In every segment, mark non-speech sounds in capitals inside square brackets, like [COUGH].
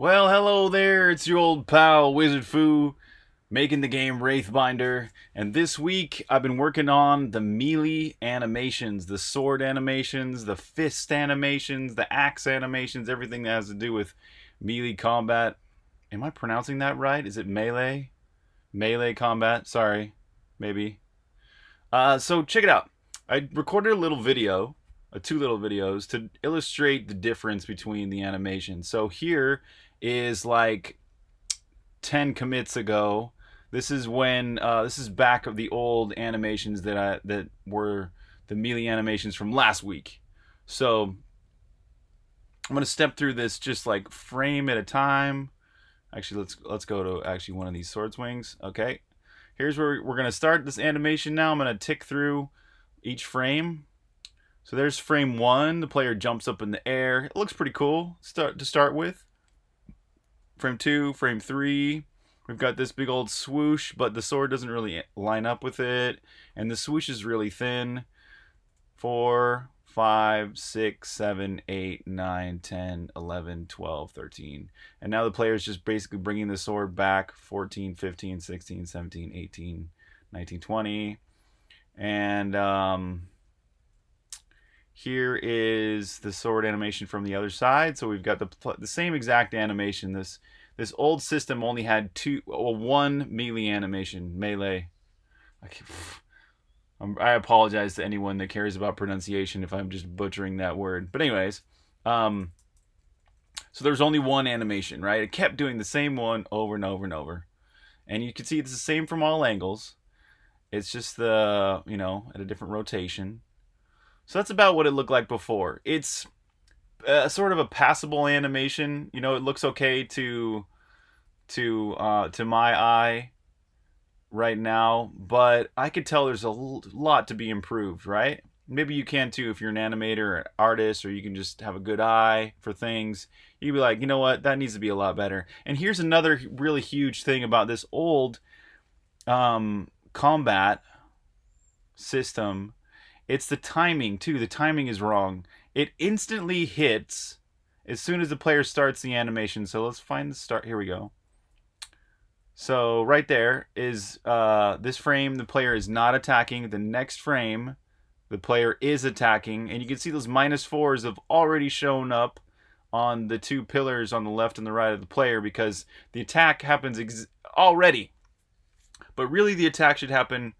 Well, hello there, it's your old pal Wizard Foo, making the game Wraithbinder, and this week I've been working on the melee animations, the sword animations, the fist animations, the axe animations, everything that has to do with melee combat. Am I pronouncing that right? Is it melee? Melee combat, sorry, maybe. Uh, so check it out. I recorded a little video uh, two little videos to illustrate the difference between the animations. So here is like 10 commits ago. This is when uh, this is back of the old animations that I that were the melee animations from last week. So I'm gonna step through this just like frame at a time. Actually, let's let's go to actually one of these sword swings. Okay, here's where we're gonna start this animation now. I'm gonna tick through each frame. So there's frame one. The player jumps up in the air. It looks pretty cool. Start to start with frame two, frame three. We've got this big old swoosh, but the sword doesn't really line up with it. And the swoosh is really thin. Four, five, six, seven, eight, nine, 10, 11, 12, 13. And now the player is just basically bringing the sword back 14, 15, 16, 17, 18, 19, 20. And um, here is the sword animation from the other side. So we've got the the same exact animation. This this old system only had two, well, one melee animation, melee. I, I apologize to anyone that cares about pronunciation if I'm just butchering that word. But anyways, um, so there's only one animation, right? It kept doing the same one over and over and over. And you can see it's the same from all angles. It's just the, you know, at a different rotation. So that's about what it looked like before. It's a, sort of a passable animation. You know, it looks okay to to uh, to my eye right now, but I could tell there's a lot to be improved, right? Maybe you can too if you're an animator or artist or you can just have a good eye for things. You'd be like, you know what, that needs to be a lot better. And here's another really huge thing about this old um, combat system it's the timing too. The timing is wrong. It instantly hits as soon as the player starts the animation. So let's find the start. Here we go. So right there is uh, this frame. The player is not attacking. The next frame, the player is attacking, and you can see those minus fours have already shown up on the two pillars on the left and the right of the player because the attack happens already. But really, the attack should happen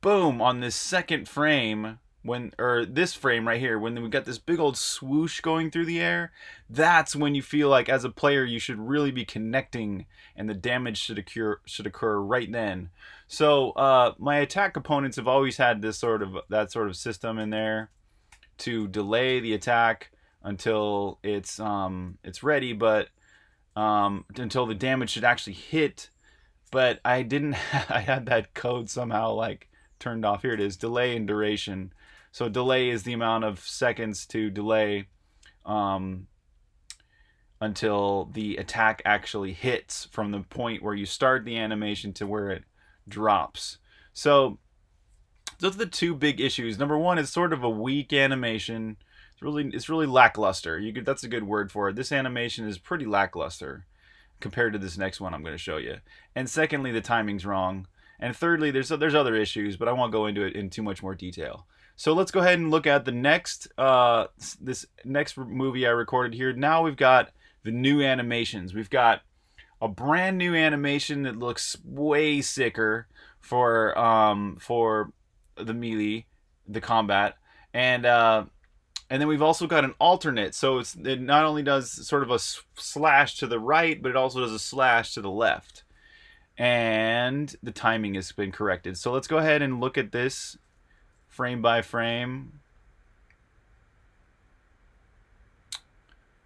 boom on this second frame when or this frame right here when we got this big old swoosh going through the air that's when you feel like as a player you should really be connecting and the damage should occur should occur right then so uh, my attack components have always had this sort of that sort of system in there to delay the attack until it's um it's ready but um until the damage should actually hit but I didn't [LAUGHS] I had that code somehow like turned off. Here it is, delay and duration. So delay is the amount of seconds to delay um, until the attack actually hits from the point where you start the animation to where it drops. So those are the two big issues. Number one is sort of a weak animation. It's really it's really lackluster. You could that's a good word for it. This animation is pretty lackluster compared to this next one I'm going to show you. And secondly, the timing's wrong. And thirdly, there's there's other issues, but I won't go into it in too much more detail. So let's go ahead and look at the next uh, this next movie I recorded here. Now we've got the new animations. We've got a brand new animation that looks way sicker for um, for the melee, the combat, and uh, and then we've also got an alternate. So it's it not only does sort of a slash to the right, but it also does a slash to the left and the timing has been corrected. So let's go ahead and look at this frame by frame.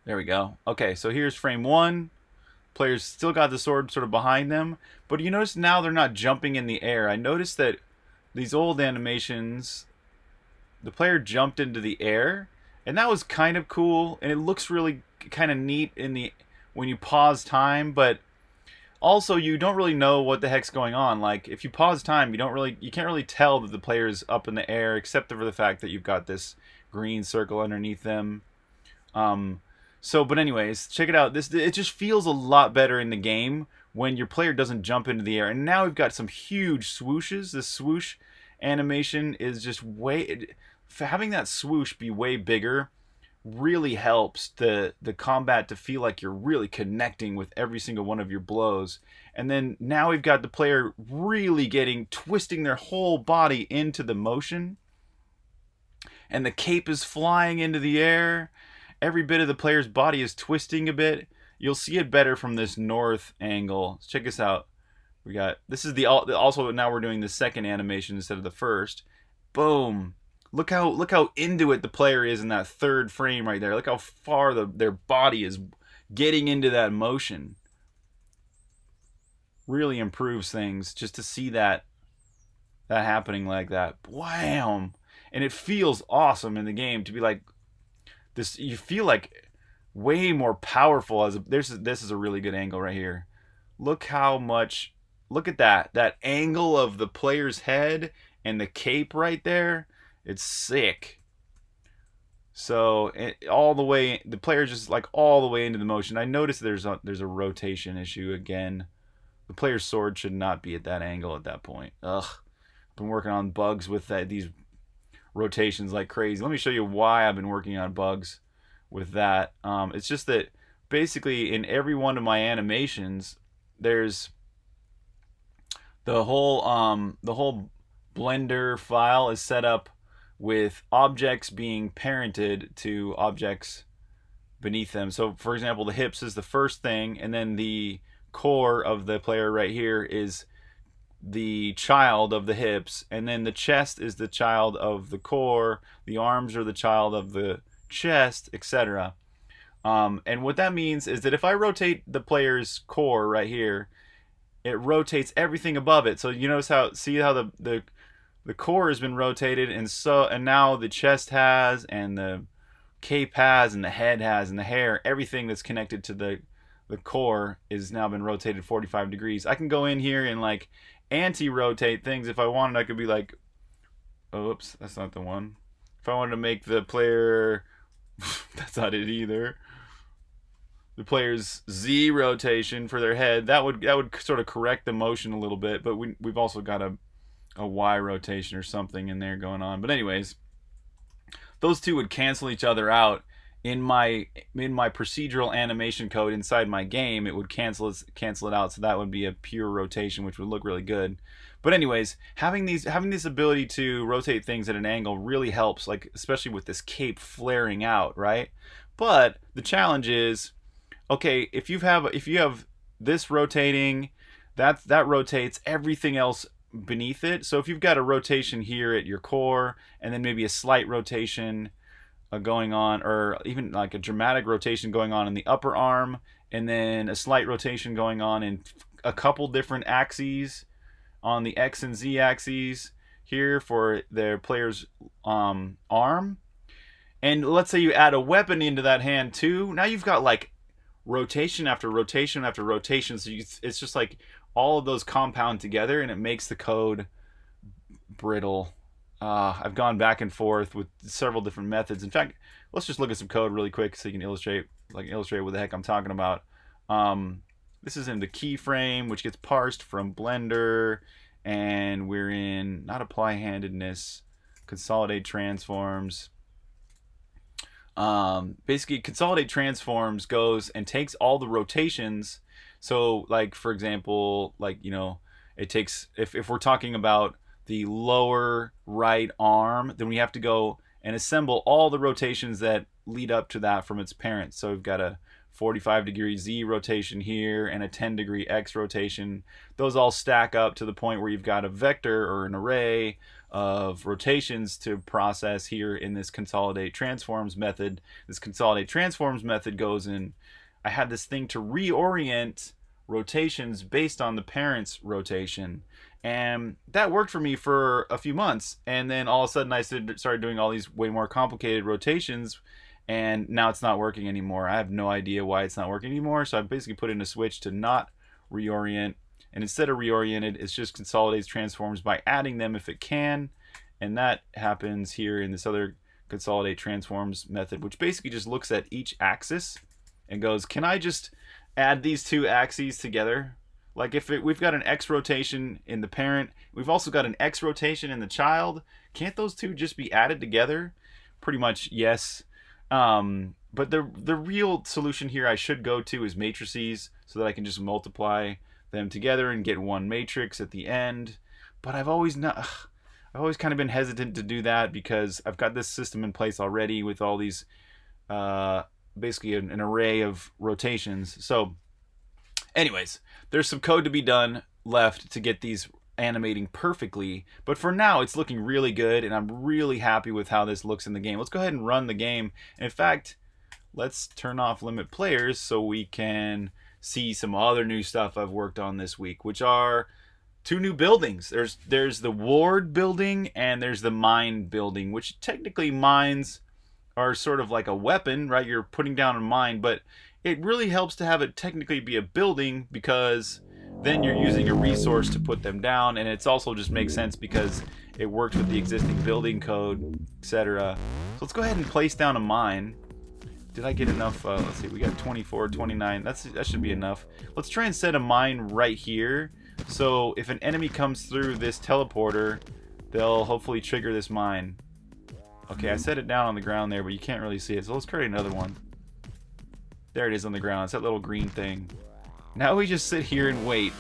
There we go. Okay, so here's frame one. Players still got the sword sort of behind them, but you notice now they're not jumping in the air. I noticed that these old animations, the player jumped into the air, and that was kind of cool, and it looks really kind of neat in the when you pause time, but also you don't really know what the heck's going on like if you pause time you don't really you can't really tell that the player's up in the air except for the fact that you've got this green circle underneath them um, So, but anyways, check it out. This it just feels a lot better in the game when your player doesn't jump into the air. And now we've got some huge swooshes. The swoosh animation is just way having that swoosh be way bigger really helps the the combat to feel like you're really connecting with every single one of your blows. And then now we've got the player really getting twisting their whole body into the motion. And the cape is flying into the air. Every bit of the player's body is twisting a bit. You'll see it better from this north angle. Let's Check this out. We got this is the also now we're doing the second animation instead of the first. Boom. Look how look how into it the player is in that third frame right there. Look how far the their body is getting into that motion. Really improves things just to see that that happening like that. Wham! And it feels awesome in the game to be like this you feel like way more powerful as a there's this is a really good angle right here. Look how much look at that. That angle of the player's head and the cape right there it's sick. So it, all the way, the player just like all the way into the motion. I noticed there's a there's a rotation issue again. The player's sword should not be at that angle at that point. Ugh, I've been working on bugs with that, these rotations like crazy. Let me show you why I've been working on bugs with that. Um, it's just that basically in every one of my animations, there's the whole um, the whole Blender file is set up with objects being parented to objects beneath them. So, for example, the hips is the first thing, and then the core of the player right here is the child of the hips, and then the chest is the child of the core, the arms are the child of the chest, etc. Um, and what that means is that if I rotate the player's core right here, it rotates everything above it. So you notice how see how the the the core has been rotated and so and now the chest has and the cape has and the head has and the hair everything that's connected to the the core is now been rotated 45 degrees. I can go in here and like anti-rotate things if i wanted. I could be like oops that's not the one. If i wanted to make the player [LAUGHS] that's not it either. The player's z rotation for their head that would that would sort of correct the motion a little bit but we, we've also got to a Y rotation or something in there going on. But anyways, those two would cancel each other out in my in my procedural animation code inside my game. It would cancel it cancel it out, so that would be a pure rotation, which would look really good. But anyways, having these having this ability to rotate things at an angle really helps, like especially with this cape flaring out, right? But the challenge is, okay, if you have if you have this rotating, that that rotates everything else beneath it. So if you've got a rotation here at your core and then maybe a slight rotation uh, going on or even like a dramatic rotation going on in the upper arm and then a slight rotation going on in a couple different axes on the X and Z axes here for their player's um, arm. And let's say you add a weapon into that hand too. Now you've got like rotation after rotation after rotation. So you, it's just like all of those compound together and it makes the code brittle. Uh, I've gone back and forth with several different methods. In fact, let's just look at some code really quick so you can illustrate like illustrate what the heck I'm talking about. Um, this is in the keyframe, which gets parsed from Blender, and we're in not apply handedness, consolidate transforms. Um, basically, consolidate transforms goes and takes all the rotations so like for example, like you know, it takes if if we're talking about the lower right arm, then we have to go and assemble all the rotations that lead up to that from its parent. So we've got a 45 degree Z rotation here and a 10 degree X rotation. Those all stack up to the point where you've got a vector or an array of rotations to process here in this consolidate transforms method. This consolidate transforms method goes in I had this thing to reorient rotations based on the parent's rotation. And that worked for me for a few months. And then all of a sudden I started doing all these way more complicated rotations and now it's not working anymore. I have no idea why it's not working anymore. So I basically put in a switch to not reorient. And instead of reoriented, it's just consolidates transforms by adding them if it can. And that happens here in this other consolidate transforms method, which basically just looks at each axis and goes, "Can I just add these two axes together?" Like if it, we've got an X rotation in the parent, we've also got an X rotation in the child. Can't those two just be added together? Pretty much yes. Um, but the the real solution here I should go to is matrices so that I can just multiply them together and get one matrix at the end. But I've always not I've always kind of been hesitant to do that because I've got this system in place already with all these uh, basically an, an array of rotations. So anyways, there's some code to be done left to get these animating perfectly. But for now, it's looking really good, and I'm really happy with how this looks in the game. Let's go ahead and run the game. in fact, let's turn off limit players so we can see some other new stuff I've worked on this week, which are two new buildings. There's there's the ward building and there's the mine building, which technically mines are sort of like a weapon, right? You're putting down a mine, but it really helps to have it technically be a building because then you're using a resource to put them down. And it's also just makes sense because it works with the existing building code etc so let's go ahead and place down a mine. Did I get enough uh, let's see we got 24 29 that's that should be enough. Let's try and set a mine right here. So if an enemy comes through this teleporter they'll hopefully trigger this mine okay I mm-hmm. set it down on the ground there but you can't really see it so let's create another one there it is on the ground it's that little green thing now we just sit here and wait.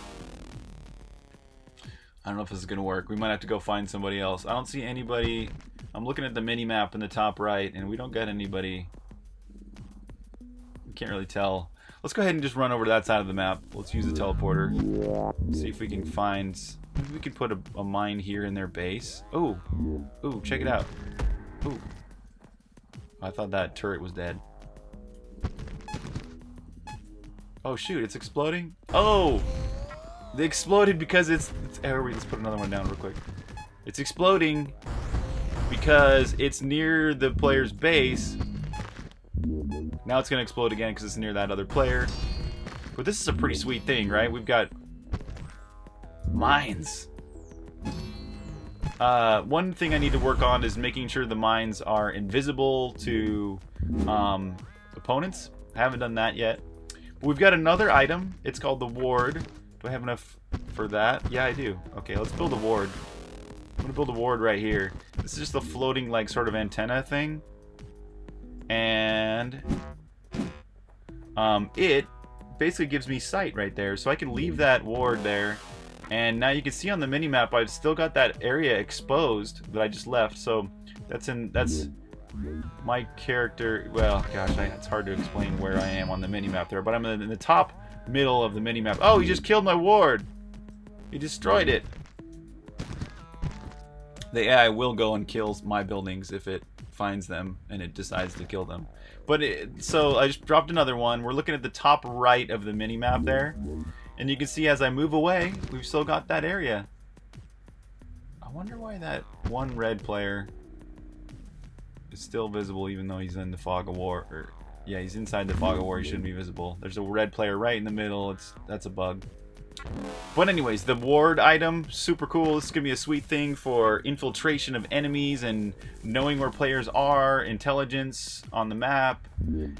I don't know if this is going to work. We might have to go find somebody else. I don't see anybody. I'm looking at the mini map in the top right, and we don't get anybody. We can't really tell. Let's go ahead and just run over to that side of the map. Let's use the teleporter. See if we can find... Maybe we can put a, a mine here in their base. Oh, ooh, check it out. Ooh. I thought that turret was dead. Oh shoot, it's exploding? Oh! They exploded because it's... it's oh, let's put another one down real quick. It's exploding because it's near the player's base. Now it's going to explode again because it's near that other player. But this is a pretty sweet thing, right? We've got mines. Uh, one thing I need to work on is making sure the mines are invisible to um, opponents. I haven't done that yet. We've got another item. It's called the ward. Do I have enough for that? Yeah, I do. Okay, let's build a ward. I'm gonna build a ward right here. This is just a floating, like, sort of antenna thing. And... Um, it basically gives me sight right there. So I can leave that ward there. And now you can see on the mini-map, I've still got that area exposed that I just left. So that's in... that's my character, well, gosh, I, it's hard to explain where I am on the mini-map there, but I'm in the top middle of the mini-map. Oh, he just killed my ward! He destroyed it! The AI will go and kill my buildings if it finds them and it decides to kill them. But it, so I just dropped another one. We're looking at the top right of the mini-map there. And you can see as I move away, we've still got that area. I wonder why that one red player is still visible even though he's in the fog of war. Or, yeah, he's inside the fog of war. He shouldn't be visible. There's a red player right in the middle. It's That's a bug. But anyways, the ward item, super cool. This is going to be a sweet thing for infiltration of enemies and knowing where players are, intelligence on the map.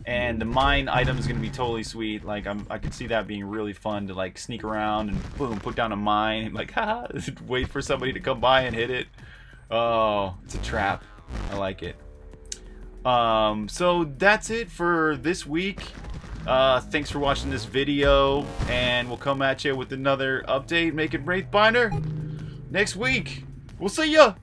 And the mine item is going to be totally sweet. Like, I'm, I could see that being really fun to, like, sneak around and boom, put down a mine. And, like, [LAUGHS] haha, [LAUGHS] wait for somebody to come by and hit it. Oh, it's a trap. I like it. Um, so that's it for this week. Uh, thanks for watching this video, and we'll come at you with another update making Wraithbinder next week. We'll see ya!